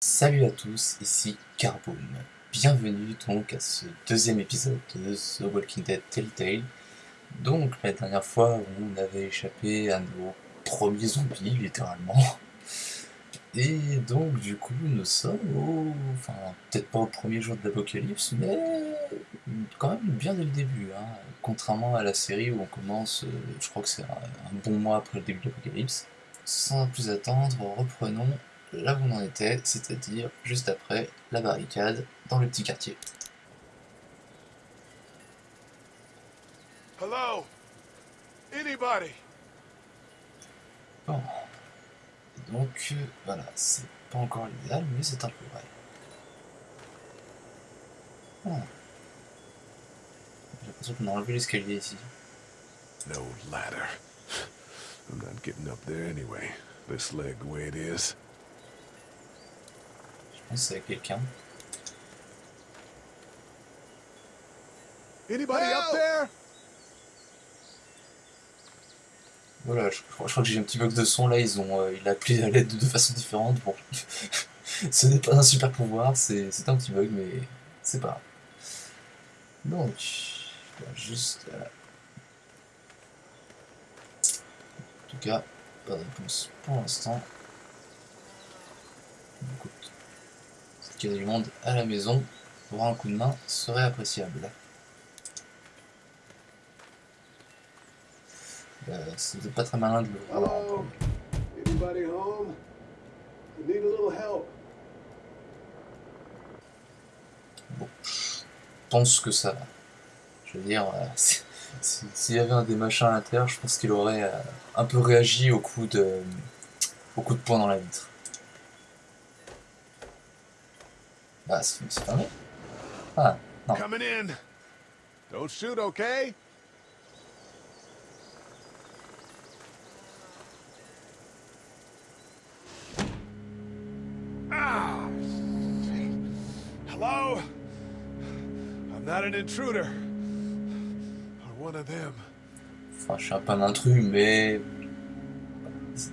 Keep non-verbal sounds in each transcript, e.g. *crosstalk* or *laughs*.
Salut à tous, ici Carboom. Bienvenue donc à ce deuxième épisode de The Walking Dead Telltale. Donc la dernière fois on avait échappé à nos premiers zombies littéralement. Et donc du coup nous sommes au... Enfin peut-être pas au premier jour de l'apocalypse mais quand même bien dès le début. Hein. Contrairement à la série où on commence, euh, je crois que c'est un, un bon mois après le début de l'apocalypse. Sans plus attendre, reprenons là où on en était, c'est-à-dire juste après la barricade dans le petit quartier. Hello? Anybody? Bon. Donc euh, voilà, c'est pas encore l'idéal, mais c'est un peu vrai. J'ai l'impression qu'on a enlevé l'escalier ici. No ladder. I'm not getting up there anyway. This leg the way it is. Je pense que c'est quelqu'un. Anybody up there? Voilà, je, je crois je crois que j'ai un petit bug de son là, ils ont, euh, il a appelé à l'aide de deux façons différentes. Bon, *laughs* ce n'est pas un super pouvoir, c'est c'est un petit bug, mais c'est pas grave. Donc, juste. euh, En tout cas, pas de réponse pour l'instant. Qu'il y a du monde à la maison, pour un coup de main serait appréciable. Euh, C'était pas très malin de le voir. Hello? Anybody home? I need a little help. Bon, je pense que ça. Je veux dire, euh, *laughs* si- si- s'il y avait un des machins à l'intérieur, je pense qu'il aurait euh, un peu réagi au coup de, au coup de poing dans la vitre. Ah, c'est c'est fermé Ah, non. Coming in. Don't shoot, okay? Ah! Hello? I'm not an intruder. Or one of them. Enfin, je suis un peu un intrus, mais. c'est-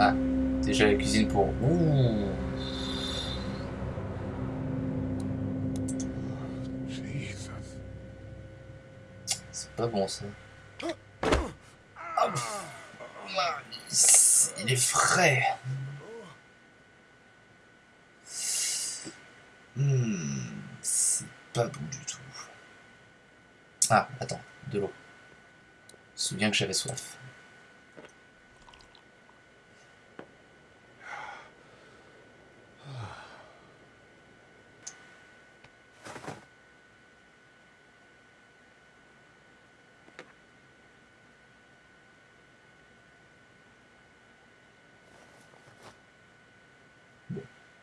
Ah, déjà la cuisine pour. Ouh, c'est pas bon ça. Ah, il est frais. Hmm, c'est pas bon du tout. Ah, attends, de l'eau. Je me souviens que j'avais soif.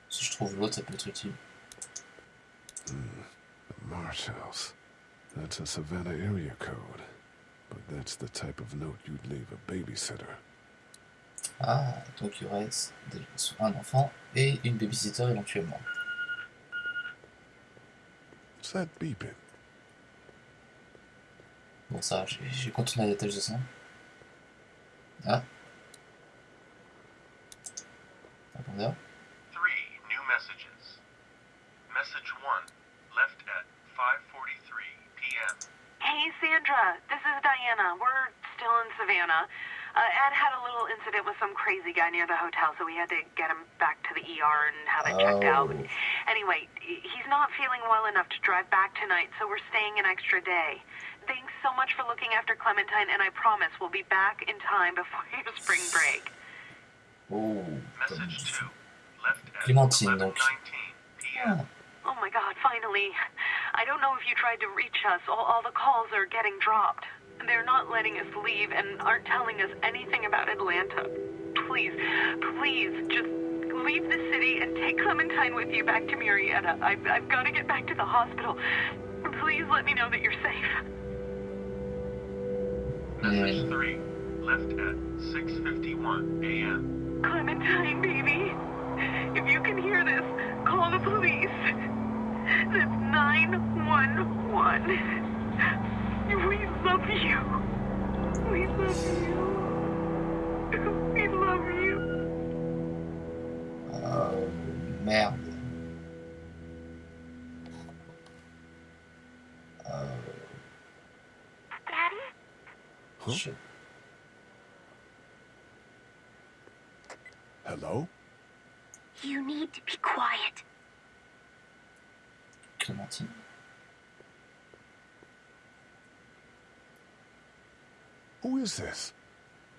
Si je trouve l'autre, ça peut être utile. Marsh House. That's a Savannah area code. But that's the type of note you'd leave a babysitter. Ah, donc il y aurait un enfant et une babysitter éventuellement. What's that beeping? Bon, ça, j'ai- continué la tâche de sang. Ah. Répondeur. Uh, Ed had a little incident with some crazy guy near the hotel, so we had to get him back to the ER and have it checked out. Oh. Anyway, he's not feeling well enough to drive back tonight, so we're staying an extra day. Thanks so much for looking after Clementine, and I promise we'll be back in time before *laughs* your spring break. Oh. Message two, left at Clémentine, 11:19 p.m. Ah. Oh my god, finally. I don't know if you tried to reach us. All, all the calls are getting dropped. They're not letting us leave and aren't telling us anything about Atlanta. Please, please, just leave the city and take Clementine with you back to Murrieta. I've, I've got to get back to the hospital. Please let me know that you're safe. Message Hmm. three, left at 6:51 a.m. Clementine, baby. If you can hear this, call the police. That's 911. We love you. We love you. We love you. Euh, merde. Euh, Daddy? Huh? je- Hello? You need to be quiet. Clémentine. Who is this?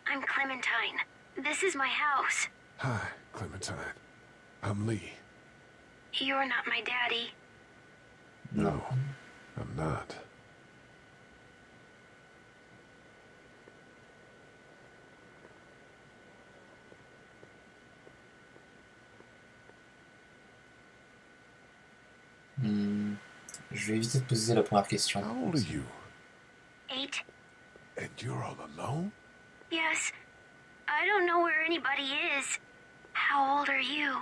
I'm Clementine. This is my house. Hi, Clementine. I'm Lee. You're not my daddy. No, I'm not. Hmm, je vais éviter de poser la première question. How old are you? Eight? And you're all alone? Yes. I don't know where anybody is. How old are you?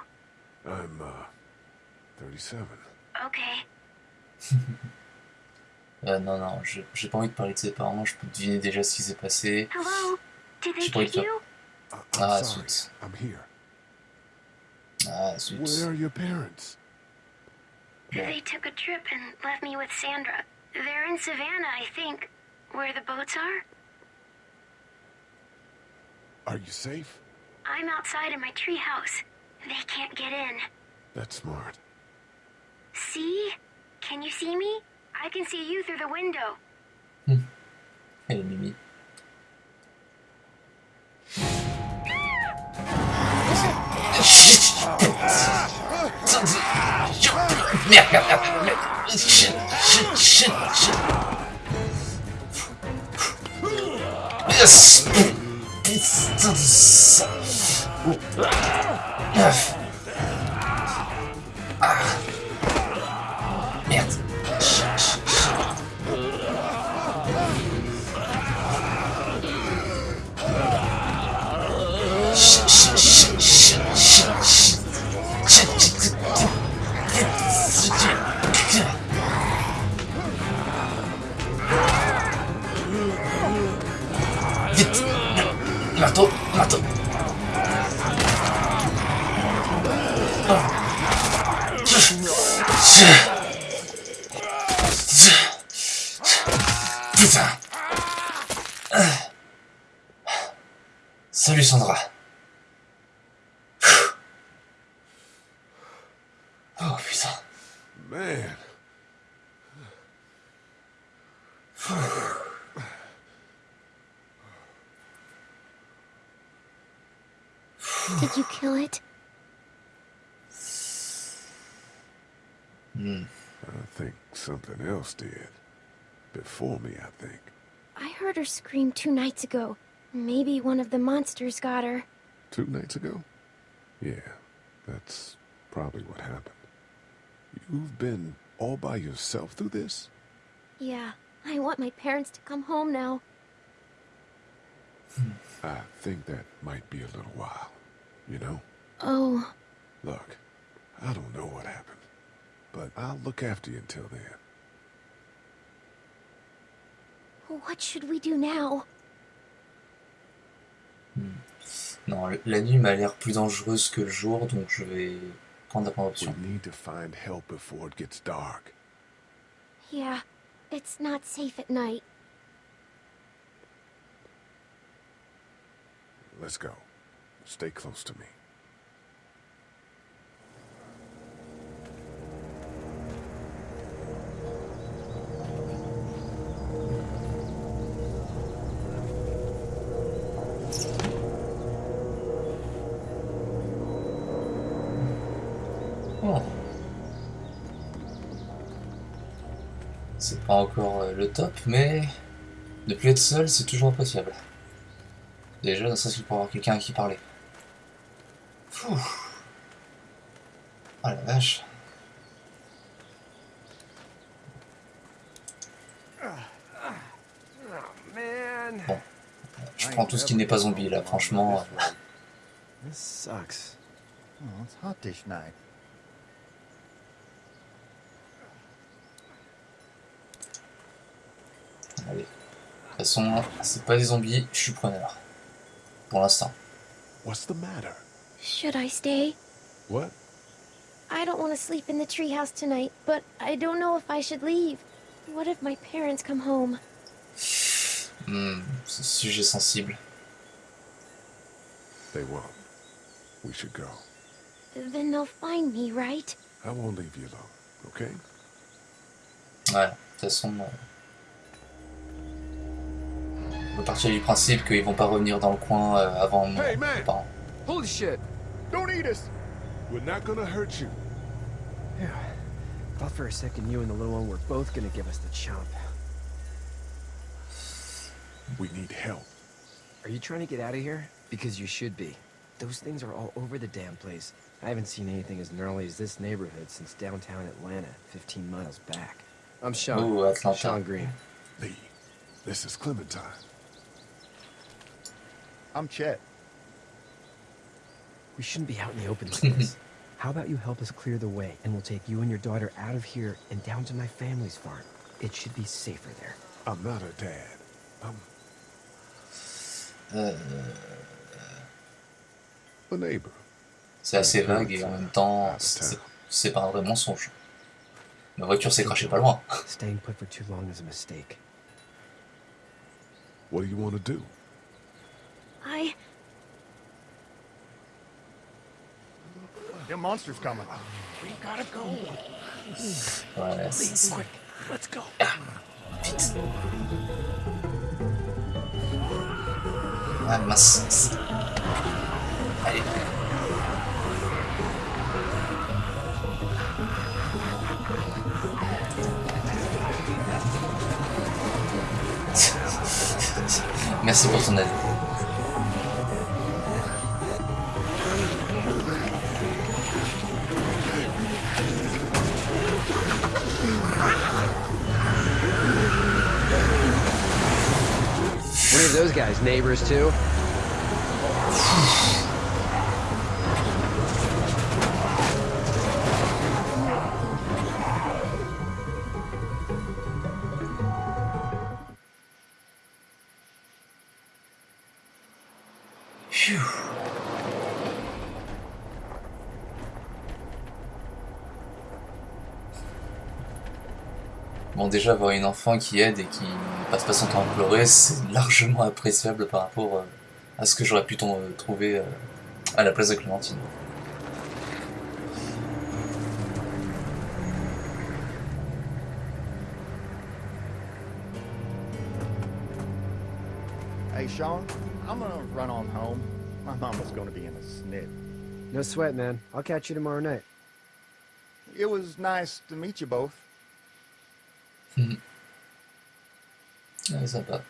I'm, uh, 37. Okay. *laughs* Euh, non, non, je- j'ai pas envie de parler de ses parents, je peux deviner déjà ce qui s'est passé. Hello? Did they Je get you? Uh, I'm Ah, sorry. zut. I'm here. Ah, zut. Where are your parents? They took a trip and left me with Sandra. They're in Savannah, I think. Where the boats are? Are you safe? I'm outside in my treehouse. They can't get in. That's smart. See? Can you see me? I can see you through the window. Elle est mimi. Merde, merde, merde, merde. Shit, shit, shit, shit. よしよし Marteau Marteau Putain Salut Sandra Oh putain Man, Did you kill it? Hmm. I think something else did. Before me, I think. I heard her scream two nights ago. Maybe one of the monsters got her. Two nights ago? Yeah, that's probably what happened. You've been all by yourself through this? Yeah, I want my parents to come home now. I think that might be a little while. You know? Oh, Look, I don't know what happened, but I'll look after you until then. what should we do now? Hmm. Non, la nuit m'a l'air plus dangereuse que le jour, donc je vais prendre la première We need to find help before it gets dark. Yeah, it's not safe at night. Let's go. Stay close to me. Oh. C'est pas encore euh, le top, mais ne plus être seul, c'est toujours appréciable. Déjà, serait-ce que pour avoir quelqu'un à qui parler. Fouh. Oh la vache. Bon. Je prends tout ce qui n'est pas zombie là, franchement. This sucks. Oh, it's hot dish night. Allez. toute façon, c'est pas des zombies, je suis preneur. Pour l'instant. What's the matter? Should I stay? What? I don't want to sleep in the treehouse tonight, but I don't know if I should leave. What if my parents come home? Hmm, sujet sensible. They won't. We should go. Then they'll find me, right? I won't leave you alone, okay? Ouais, de toute façon. euh, On peut partir du principe qu'ils vont pas revenir dans le coin euh, avant mon- Hey, parents. Holy shit! Don't eat us! We're not gonna hurt you. Yeah. Thought for a second you and the little one were both gonna give us the chomp. We need help. Are you trying to get out of here? Because you should be. Those things are all over the damn place. I haven't seen anything as gnarly as this neighborhood since downtown Atlanta, 15 miles back. I'm Sean. Ooh, that's not Sean Green. Lee, this is Clementine. I'm Chet. We shouldn't be out in the open like this. *laughs* How about you help us clear the way, and we'll take you and your daughter out of here and down to my family's farm. It should be safer there. I'm not her dad. I'm Euh, a neighbor. c'est assez vague et en même temps, c'est c'est pas un vrai mensonge. Ma voiture s'est crachée pas loin. *laughs* Staying put for too long is a mistake. What do you want to do? I. Them monsters coming. We gotta go. Ouais, c'est- c'est- Quick, let's go. Vite. Ah mince. Allez. Merci pour ton aide. Neighbors too? Bon déjà avoir une enfant qui aide et qui passe pas son temps à pleurer, c'est largement appréciable par rapport euh, à ce que j'aurais pu ton- trouver euh, à la place de Clémentine. Hey, Sean, I'm gonna run on home. My mama's gonna be in a snit. No sweat, man. I'll catch you tomorrow night. It was nice to meet you both. Ouais, sympa.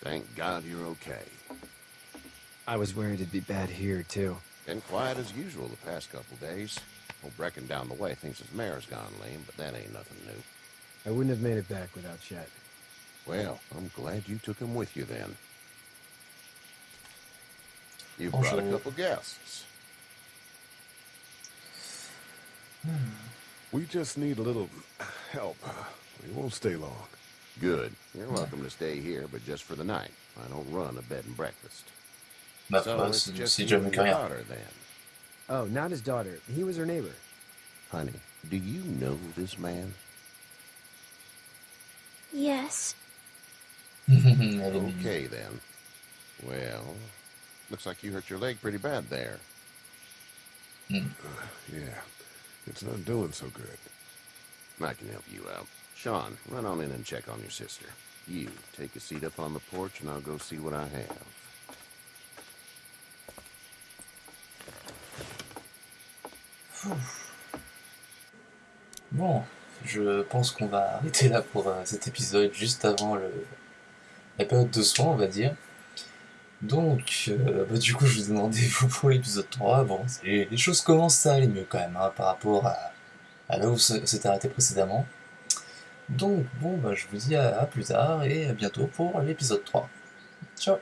Thank God you're okay. I was worried it'd be bad here, too. Been quiet as usual the past couple days. Old Brecken down the way thinks his mare's gone lame, but that ain't nothing new. I wouldn't have made it back without Chet. Well, I'm glad you took him with you then. You Bonjour. brought a couple guests. We just need a little help. We won't stay long. Good. You're welcome to stay here, but just for the night. I don't run a bed and breakfast. Ma so foi, it's just si you jamais and que your daughter then. Oh, not his daughter. He was her neighbor. Honey, do you know this man? Yes. Elle est mignonne. Okay then. Well, looks like you hurt your leg pretty bad there. Hmm. Uh, yeah, it's not doing so good. I can help you out. Sean, run on in and check on your sister. You, take a seat up on the porch and I'll go see what I have. Bon, je pense qu'on va arrêter *laughs* là pour euh, cet épisode, juste avant le, la période de soins, on va dire. Donc, euh, bah, du coup, je vous ai demandé, *laughs* vous, pour l'épisode 3, bon, les choses commencent à aller mieux quand même, hein, par rapport à, là où s'était arrêté précédemment. Donc, bon, bah, je vous dis à, à plus tard et à bientôt pour l'épisode 3. Ciao